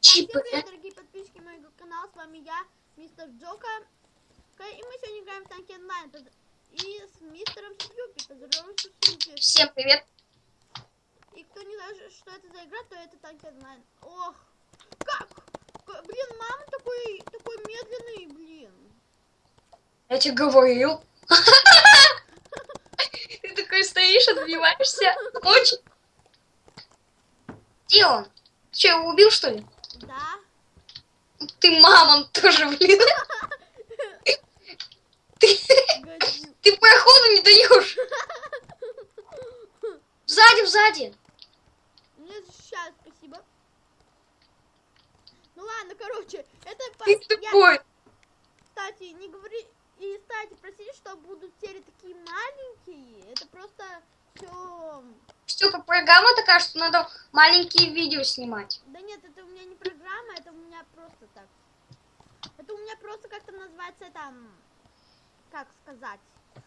Всем привет, дорогие подписчики моего канала, с вами я, мистер Джока. И мы сегодня играем в танки онлайн. И с мистером Сьюпи. Поздоровайся, Сьюпи. Всем привет. И кто не знает, что это за игра, то это танки онлайн. Ох, как? Блин, мама такой, такой медленный, блин. Я тебе говорил. Ты такой стоишь, отбиваешься. Очень. Где он? Че, его убил, что ли? Ты мамам тоже, блин. Годин. Ты проходу не даешь. Сзади, сзади. Мне защищают, спасибо. Ну ладно, короче, это... по- Ты я- такой. Кстати, не говори... И, кстати, простите, что будут серии такие маленькие. Это просто все... Степа, программа такая, что надо маленькие видео снимать. Да нет, это у меня программа, это у меня просто так. Это у меня просто как-то называется там... Как сказать?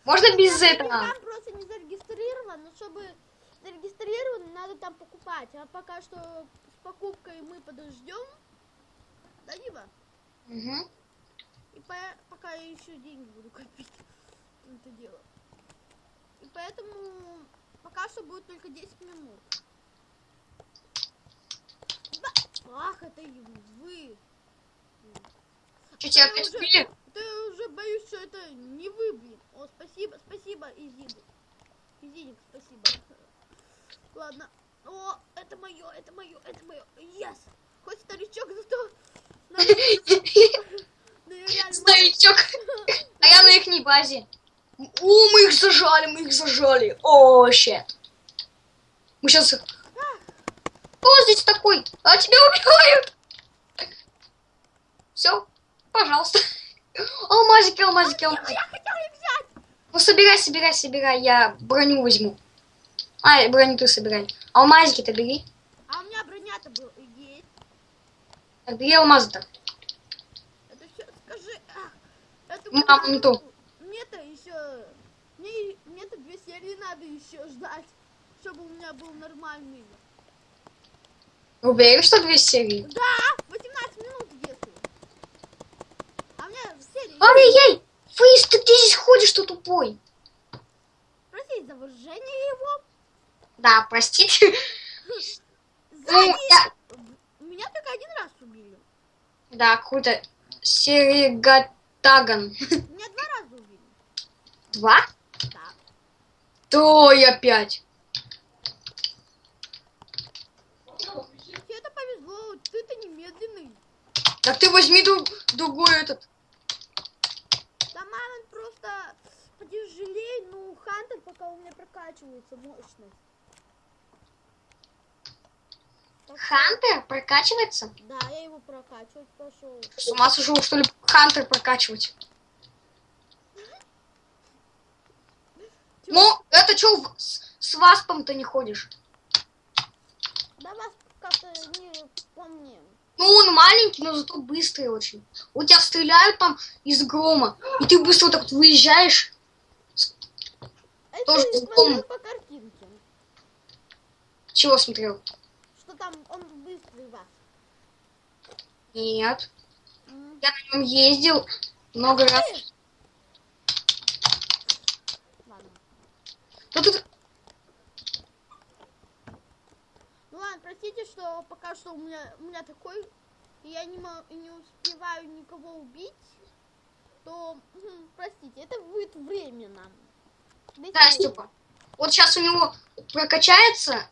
Можно без Там этого. Там просто не зарегистрирован, но чтобы зарегистрирован, надо там покупать. А пока что с покупкой мы подождем. Да, Дима? Мгм. И по- пока я еще деньги буду копить это дело. И поэтому пока что будет только 10 минут. Да. Ах, это вы. Что, тебя опять убили? Да я уже боюсь, что это не вы, блин. О, спасибо, спасибо, Изиду. Изидик, спасибо. Ладно. О, это мое, это мое, это мое. Yes! Хоть старичок, зато... Старичок. А я на их базе. О, мы их зажали, мы их зажали. О, щет. Мы сейчас... О, здесь такой. А тебя убивают. Все, пожалуйста. Алмазики, алмазики, алмазики. Ну, собирай, собирай, собирай. Я броню возьму. А, броню ты собирай. Алмазики-то бери. А у меня броня-то был, есть. Так, бери алмазы-то. Это все, скажи. ах, это Маму не то. Мне-то еще... Мне, мне-то две серии надо еще ждать, чтобы у меня был нормальный. Уверен, что две серии? Да, 18 минут если. А у меня серия... Ай-яй-яй! Фейс, ты где здесь ходишь, что тупой? Просить за выражение его. Да, простите. Ну, я- Меня только один раз убили. Да, какой-то Серегатаган. Меня два раза убили. Два? Да. То опять. Тебе Так ты возьми друг- другой этот. Да мамон просто потяжелее, ну Хантер пока у меня прокачивается мощность. Хантер прокачивается? Да, я его прокачивать пошел. С ума сошел, что ли, Хантер прокачивать? Ну, это что, с, с васпом-то не ходишь? Да вас как-то не по мне. Ну, он маленький, но зато быстрый очень. У тебя стреляют там из грома, и ты быстро так вот выезжаешь. Это Тоже смотрю по картинке. Чего смотрел? Что там он быстрый вас. Нет. М. Я на нем ездил много раз. Эй! Ладно. Ну, тут Ну ладно, простите, что пока что у меня, у меня такой, и я не, не успеваю никого убить, то, простите, это будет временно. Дайте Да. Степа. Вот сейчас у него прокачается,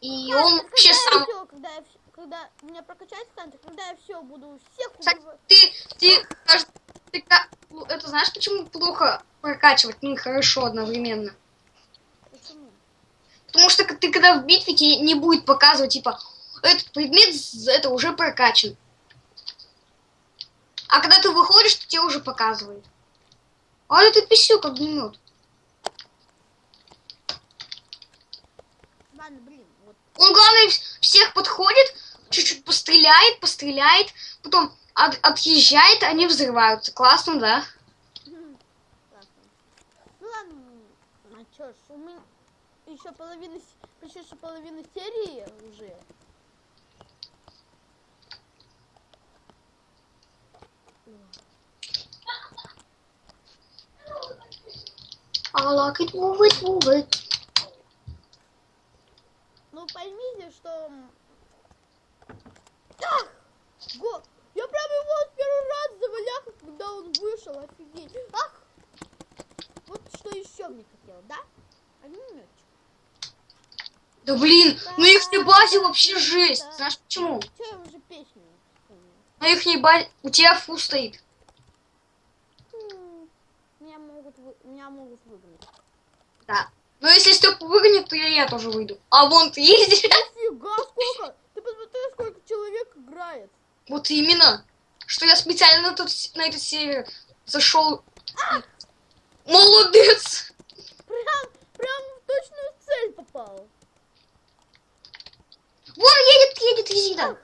и Хантер, он вообще сам... всё, когда, я, когда у меня прокачается Хантер, когда я все буду всех Кстати, убивать. ты, ты, ты ну, это знаешь, почему плохо прокачивать, ну и хорошо одновременно? Потому что ты когда в битве тебе не будет показывать, типа, этот предмет это уже прокачан. А когда ты выходишь, то тебе уже показывает. А это писю как блин, вот. Он, главное, вс- всех подходит, чуть-чуть постреляет, постреляет, потом от- отъезжает, они взрываются. Классно, да? Классно. Ну ладно, а чё ж, у меня еще половина, почти что половина серии уже. I like it, move it, move it. Ну поймите, что... Ах! Го- Я прям его первый раз завалял, когда он вышел, офигеть. Ах! Вот что еще мне хотел, да? Огнеметчик. Да блин, на их базе вообще жесть. Знаешь почему? Вспомнила? На их базе у тебя фу стоит. Меня могут, меня могут выгнать. Да. Но если Степ выгонит, то я, я тоже выйду. А вон ты ездишь. Нифига, сколько! Ты посмотри, сколько человек играет. Вот именно. Что я специально на, тут, на этот сервер зашел. Молодец! Прям, прям в точную цель попал. Вон Не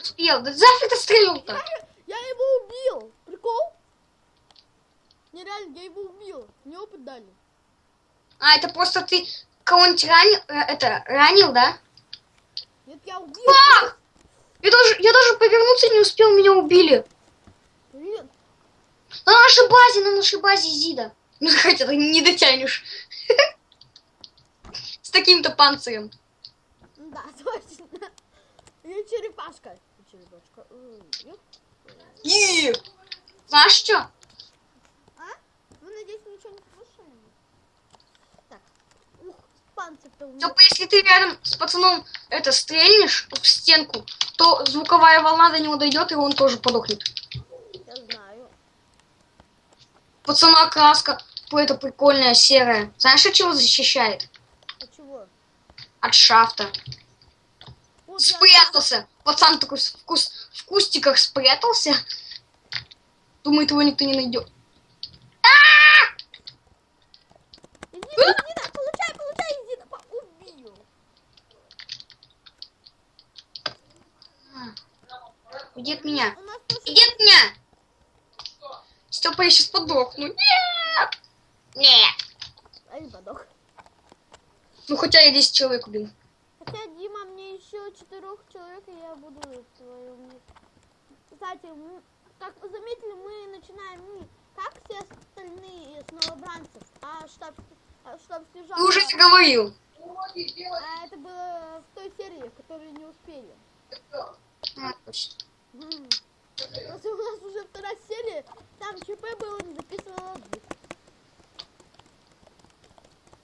успел. Да зафиг ты стрелил-то? Я его убил. Прикол? Нереально, я его убил. Мне опыт дали. А, это просто ты кого-нибудь ранил, э, это, ранил, да? Нет, я убил. А! Я даже, я даже повернуться не успел, меня убили. Блин, На нашей базе, на нашей базе Зида. Ну, хотя ты не дотянешь. С таким-то панцирем. Да, точно. Я черепашка. Черепашка. Ёп. И знаешь что? А? Вы, надеюсь, ничего не слышали? Так. Ух, панцирь-то у меня. Типа, если ты рядом с пацаном это стрельнешь в стенку, то звуковая волна до него дойдет, и он тоже подохнет. Я знаю. Пацана краска, это прикольная серая. Знаешь, от чего защищает? От шафта. Вот я- Спрятался. Пацан такой в, кус- в кустиках спрятался. Думает, его никто не найдет. Иди, от меня. Иди от меня. Степа, я сейчас подохну. Нет. Нет. А не подох. Ну, хотя я 10 человек убил. Хотя, Дима, мне еще четырех человек, и я буду мире. Кстати, как вы заметили, мы начинаем не как все остальные с новобранцев, а штаб, а штаб снижал. Ты уже говорил. А это было в той серии, в которой не успели. А, точно. У нас уже вторая серия, там ЧП было, не звук.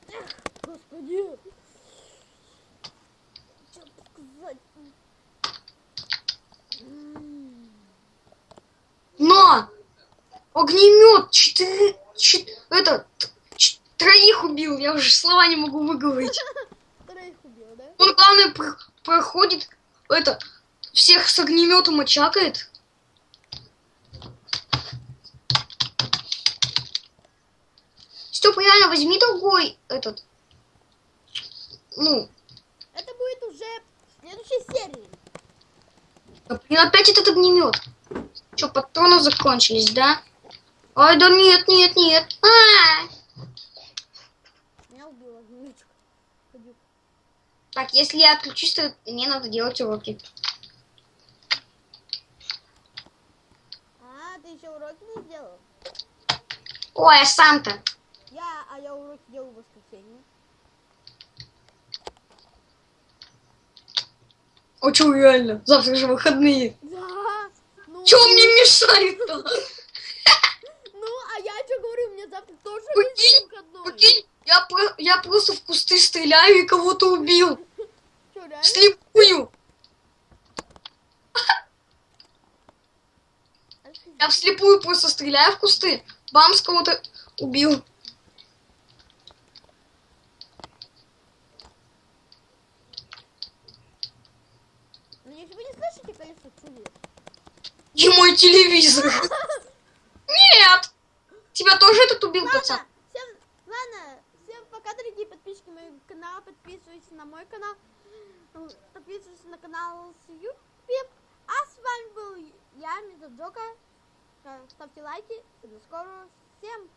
Эх, господи. Что сказать? М. Но! Огнемет! Четыре... чет- Это... т- ч- Троих убил, я уже слова не могу выговорить. Троих убил, да? Он, главное, про- проходит, это, всех с огнеметом очакает. Степа, реально, возьми другой, этот, ну, Это будет уже в следующей серии. блин, опять этот огнемет. Че, патроны закончились, да? Ай, да нет, нет, нет. А! Меня убила огнеметчик. Ходюк. Так, если я отключусь, то мне надо делать уроки. А, ты еще уроки не сделал? Ой, а сам-то. Я, а я уроки делаю в О, чё, реально? Завтра же выходные. Да. Ну, Чё мне мешает-то? Ну, а я что говорю, мне завтра тоже Прикинь. Прикинь, я, я просто в кусты стреляю и кого-то убил. Что, реально? Вслепую. Я вслепую просто стреляю в кусты. Бамс кого-то убил. Ну, если вы не слышите колесо чудес. И мой телевизор. Нет. Тебя тоже этот убил, пацан? Ладно, всем, ладно, всем пока, дорогие подписчики моего канала. Подписывайтесь на мой канал. Подписывайтесь на канал с YouTube. А с вами был я, Миза Джока. Ставьте лайки. До скорого. Всем